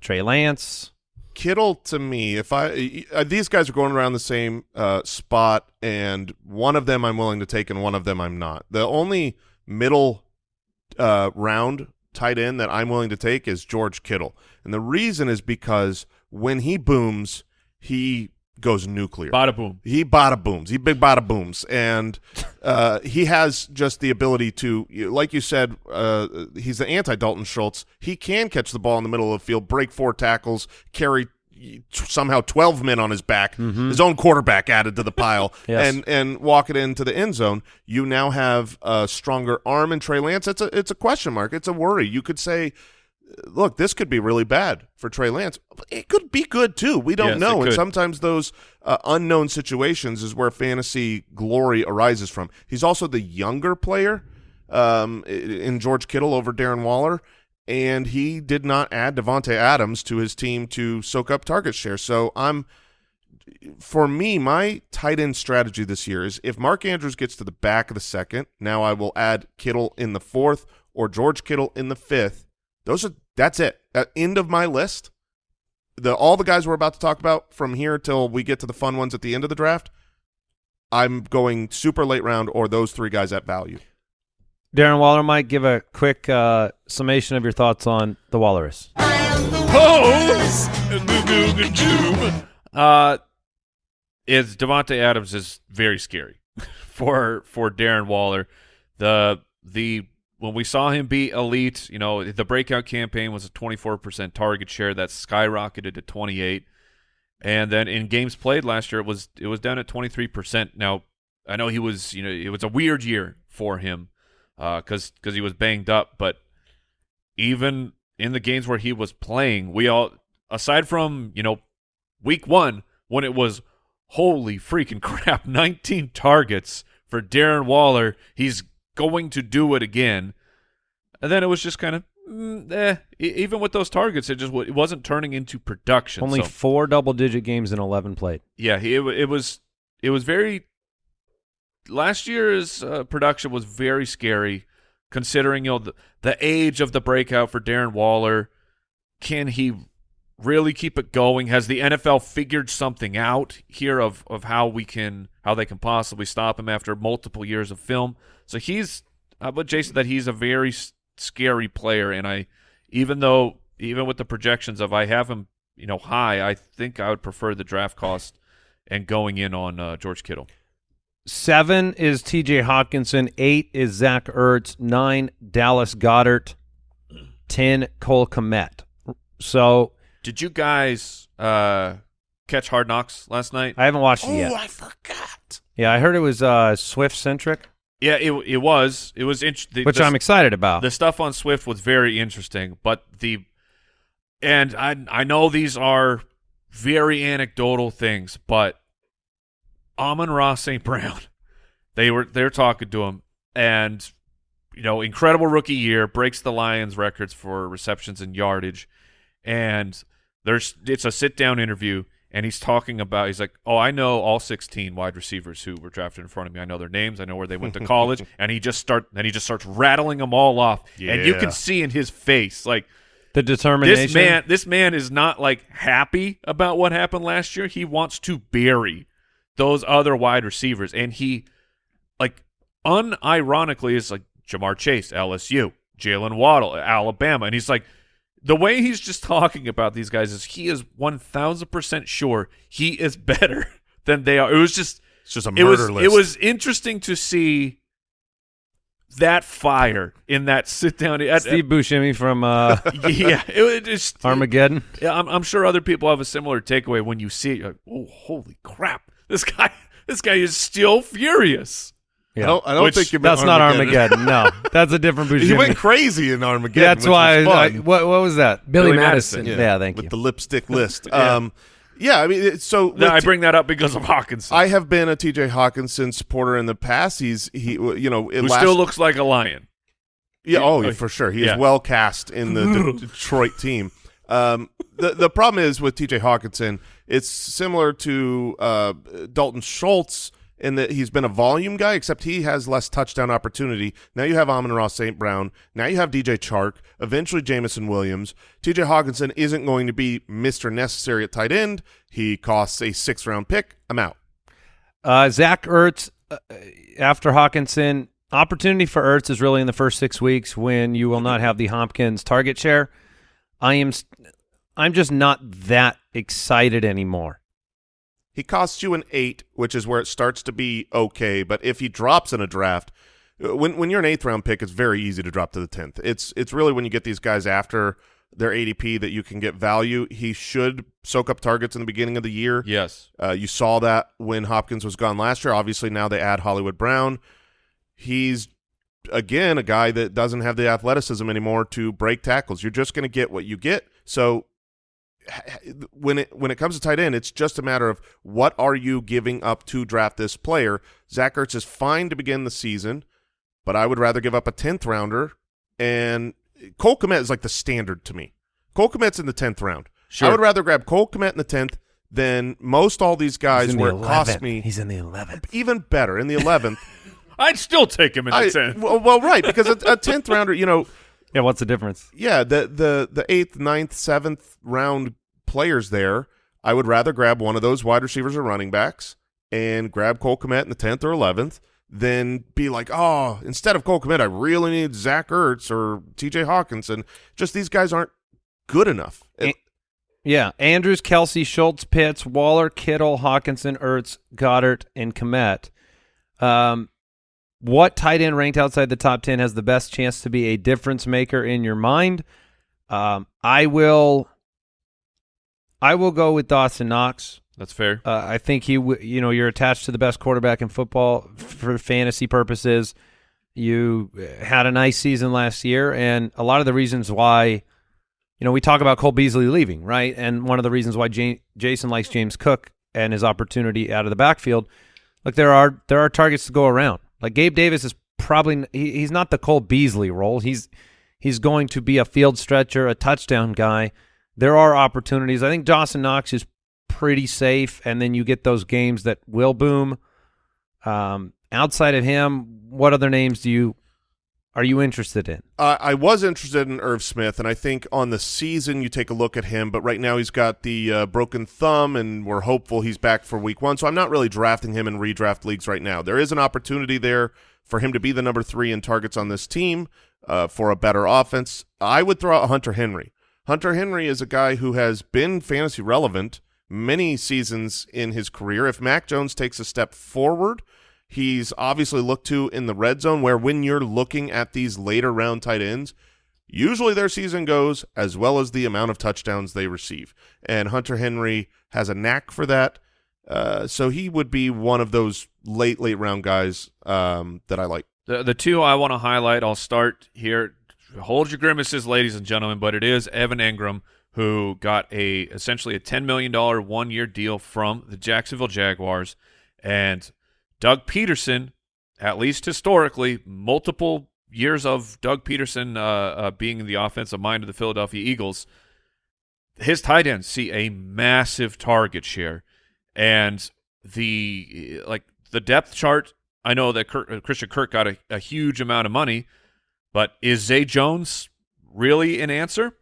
Trey Lance, Kittle to me, if I uh, these guys are going around the same uh, spot, and one of them I'm willing to take, and one of them I'm not. The only middle uh, round tight end that I'm willing to take is George Kittle, and the reason is because when he booms, he goes nuclear. Bada boom. He bada booms. He big bada booms, and uh, he has just the ability to, like you said, uh, he's the anti Dalton Schultz. He can catch the ball in the middle of the field, break four tackles, carry somehow twelve men on his back, his own quarterback added to the pile, Yes. and and walk it into the end zone. You now have a stronger arm in Trey Lance. It's a it's a question mark. It's a worry. You could say. Look, this could be really bad for Trey Lance. It could be good too. We don't Yes, know. And sometimes those uh, unknown situations is where fantasy glory arises from. He's also the younger player um, in George Kittle over Darren Waller, and he did not add Davante Adams to his team to soak up target share. So I'm, for me, my tight end strategy this year is if Mark Andrews gets to the back of the second, now I will add Kittle in the fourth or George Kittle in the fifth. Those are that's it. At end of my list the all the guys we're about to talk about from here till we get to the fun ones at the end of the draft, I'm going super late round or those three guys at value. Darren Waller might give a quick uh, summation of your thoughts on the Walrus. Uh, is Davante Adams is very scary for for Darren Waller. The the when we saw him be elite, you know, the breakout campaign was a 24% target share that skyrocketed to 28. And then in games played last year it was it was down at 23%. Now, I know he was, you know, it was a weird year for him uh cuz cuz he was banged up, but even in the games where he was playing, we all aside from, you know, week 1 when it was holy freaking crap, 19 targets for Darren Waller. He's going to do it again. And then it was just kind of mm, eh. Even with those targets, it just it wasn't turning into production. Only So- four double-digit games in 11 played. yeah, he, it, it was it was very last year's uh, production was very scary considering you know the, the age of the breakout for Darren Waller. Can he really keep it going? Has the NFL figured something out here of of how we can how they can possibly stop him after multiple years of film? So he's I would Jason that he's a very scary player, and I even though even with the projections of I have him you know high, I think I would prefer the draft cost and going in on uh, George Kittle. Seven is T.J. Hockenson. Eight is Zach Ertz. Nine, Dallas Goedert. Ten, Cole Kmet. So Did you guys uh, catch Hard Knocks last night? I haven't watched it yet. Oh, I forgot. Yeah, I heard it was uh, Swift centric, yeah, it it was it was interesting. which I'm excited about. the stuff on Swift was very interesting, but the and I I know these are very anecdotal things, but Amon-Ra St. Brown, they were they're talking to him, and you know, incredible rookie year breaks the Lions records for receptions and yardage, and there's it's a sit down interview. And he's talking about he's like, oh, I know all 16 wide receivers who were drafted in front of me. I know their names. I know where they went to college. and he just start then he just starts rattling them all off, and you can see in his face like the determination. this man this man is not like happy about what happened last year he wants to bury those other wide receivers and he like unironically is like ja'marr chase lsu jalen waddle alabama and he's like the way he's just talking about these guys is he is 1000% sure he is better than they are it was just It's just a it was murder list. it was interesting to see that fire in that sit down at, Steve Buscemi from uh, yeah, it, was just Armageddon. Yeah, I'm, I'm sure other people have a similar takeaway when you see it. You're like, oh, holy crap! This guy, this guy is still furious. I don't, I don't Which- think you meant That's not Armageddon. no, that's a different He Buscemi. went crazy in Armageddon. That's which why. was I, what, what was that? Billy, Billy Madison. Madison. Yeah, thank with you. With the lipstick list. Um, yeah, I mean, it- so No, with I T- bring that up because of Hockenson, I have been a TJ Hockenson supporter in the past. He's he, you know, it who last, still looks like a lion. yeah, oh, yeah, for sure. He yeah. is well cast in the De- Detroit team. Um, the the problem is with TJ Hockenson, it's similar to uh, Dalton Schultz in that he's been a volume guy, except he has less touchdown opportunity. Now you have Amon-Ra St. Brown. Now you have DJ Chark. Eventually Jameson Williams. TJ Hockenson isn't going to be Mr. Necessary at tight end. He costs a sixth round pick. I'm out. Uh, Zach Ertz uh, after Hockenson. Opportunity for Ertz is really in the first six weeks when you will not have the Hopkins target share. I am, I'm just not that excited anymore. He costs you an eight, which is where it starts to be okay. But if he drops in a draft, uh, when when you're an eighth round pick, it's very easy to drop to the tenth. It's it's really when you get these guys after their ADP that you can get value. He should soak up targets in the beginning of the year. Yes, Uh, you saw that when Hopkins was gone last year. Obviously, now they add Hollywood Brown. He's again a guy that doesn't have the athleticism anymore to break tackles. You're just going to get what you get. So when it when it comes to tight end, it's just a matter of what are you giving up to draft this player. Zach Ertz is fine to begin the season, but I would rather give up a tenth rounder. And Cole Kmet is like the standard to me. Cole Kmet's in the tenth round. Sure. I would rather grab Cole Kmet in the tenth than most all these guys He's in where the it costs 11th. me He's in the 11th. even better in the eleventh. I'd still take him in the tenth. well, well, right because a a tenth rounder, you know, Yeah, what's the difference? yeah, the the the eighth, ninth, seventh round players there. I would rather grab one of those wide receivers or running backs and grab Cole Kmet in the tenth or eleventh than be like, oh, instead of Cole Kmet, I really need Zach Ertz or T.J. Hockenson. Just these guys aren't good enough. Yeah, Andrews, Kelce, Schultz, Pitts, Waller, Kittle, Hockenson, Ertz, Goedert, and Kmet. Um, what tight end ranked outside the top ten has the best chance to be a difference maker in your mind? Um, I will. I will go with Dawson Knox. That's fair. Uh, I think he, you know, you're attached to the best quarterback in football for fantasy purposes. You uh, had a nice season last year, and a lot of the reasons why, you know, we talk about Cole Beasley leaving, right? And one of the reasons why Ja- Jason likes James Cook and his opportunity out of the backfield. Look, there are there are targets to go around. Like Gabe Davis is probably he, he's not the Cole Beasley role. He's he's going to be a field stretcher, a touchdown guy. There are opportunities. I think Dawson Knox is pretty safe, and then you get those games that will boom. Um, outside of him, what other names do you are you interested in? I was interested in Irv Smith, and I think on the season you take a look at him, but right now he's got the uh, broken thumb, and we're hopeful he's back for week one. So I'm not really drafting him in redraft leagues right now. There is an opportunity there for him to be the number three in targets on this team uh, for a better offense. I would throw out Hunter Henry. Hunter Henry is a guy who has been fantasy relevant many seasons in his career. If Mac Jones takes a step forward, he's obviously looked to in the red zone where when you're looking at these later round tight ends, usually their season goes as well as the amount of touchdowns they receive. And Hunter Henry has a knack for that. Uh, so he would be one of those late, late round guys um, that I like. The the two I want to highlight, I'll start here. Hold your grimaces, ladies and gentlemen, but it is Evan Engram who got a essentially a ten million dollar one year deal from the Jacksonville Jaguars, and Doug Pederson, at least historically, multiple years of Doug Pederson uh, uh, being the offensive mind of the Philadelphia Eagles. His tight ends see a massive target share, and the like the depth chart. I know that Kirk, uh, Christian Kirk got a, a huge amount of money, but is Zay Jones really an answer?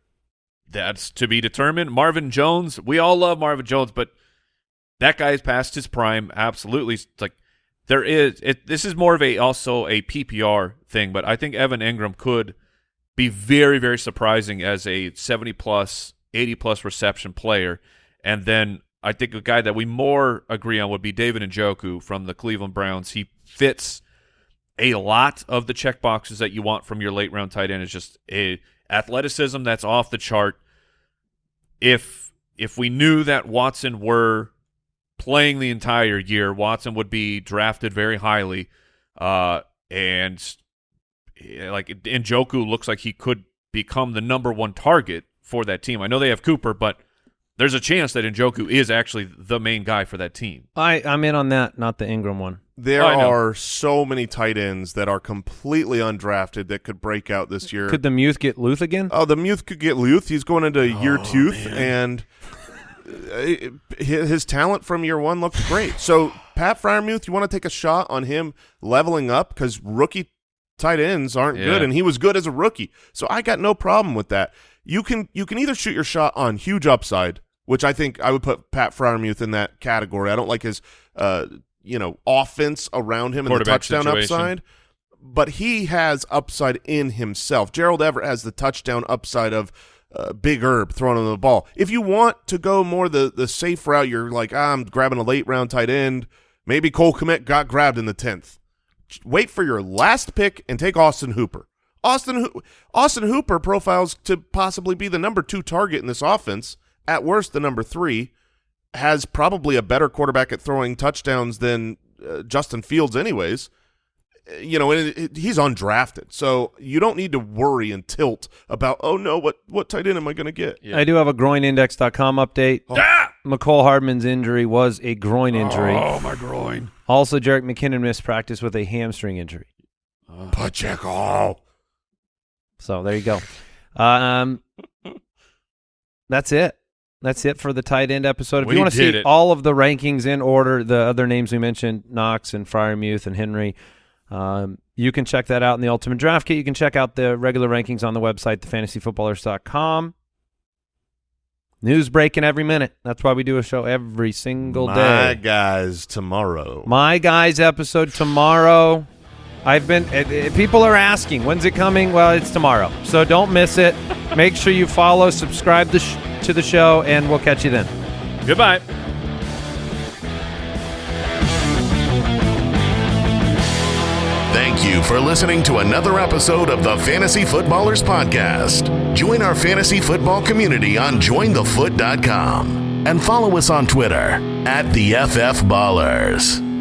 That's to be determined. Marvin Jones, we all love Marvin Jones, but that guy's past his prime. Absolutely, It's like there is. It, this is more of a also a PPR thing, but I think Evan Engram could be very very surprising as a seventy plus, eighty plus reception player, and then I think a guy that we more agree on would be David Njoku from the Cleveland Browns. He fits a lot of the check boxes that you want from your late round tight end. Is just a athleticism that's off the chart. If if we knew that Watson were playing the entire year. Watson would be drafted very highly, uh, and eh, like Njoku looks like he could become the number one target for that team. I know they have Cooper, but there's a chance that Njoku is actually the main guy for that team. I I'm in on that, not the Engram one. There Oh, are so many tight ends that are completely undrafted that could break out this year. Could the Muth get Luth again? Oh, the Muth could get Luth. He's going into year Oh, two, and his his talent from year one looked great. So, Pat Freiermuth, you want to take a shot on him leveling up because rookie tight ends aren't Yeah. good, and he was good as a rookie. So, I got no problem with that. You can you can either shoot your shot on huge upside, which I think I would put Pat Freiermuth in that category. I don't like his uh you know offense around him and the touchdown situation. upside but he has upside in himself. Gerald Everett has the touchdown upside of uh, Big Herb throwing him the ball. If you want to go more the the safe route, you're like, ah, I'm grabbing a late round tight end. Maybe Cole Kmet got grabbed in the tenth. Wait for your last pick and take Austin Hooper. Austin Austin Hooper profiles to possibly be the number two target in this offense. At worst, the number three has probably a better quarterback at throwing touchdowns than uh, Justin Fields, anyways you know, and it, it- he's undrafted, so you don't need to worry and tilt about, oh no, what what tight end am I going to get? Yeah. I do have a groinindex.com update. Ah! Mecole Hardman's injury was a groin injury. Oh my groin. Also, Jerick McKinnon missed practice with a hamstring injury. Pacheco. So there you go. Um, that's it. That's it for the tight end episode. If We you want to see it. all of the rankings in order, the other names we mentioned, Knox and Freiermuth and Henry, um, you can check that out in the Ultimate Draft Kit. You can check out the regular rankings on the website, thefantasyfootballers.com. News breaking every minute. That's why we do a show every single My day. guys tomorrow. My guys episode tomorrow. I've been eh, eh, people are asking when's it coming? Well, it's tomorrow. So don't miss it. Make sure you follow, subscribe the to the show and we'll catch you then. Goodbye. Thank you for listening to another episode of the Fantasy Footballers Podcast. Join our fantasy football community on jointhefoot.com and follow us on Twitter at the FF Ballers.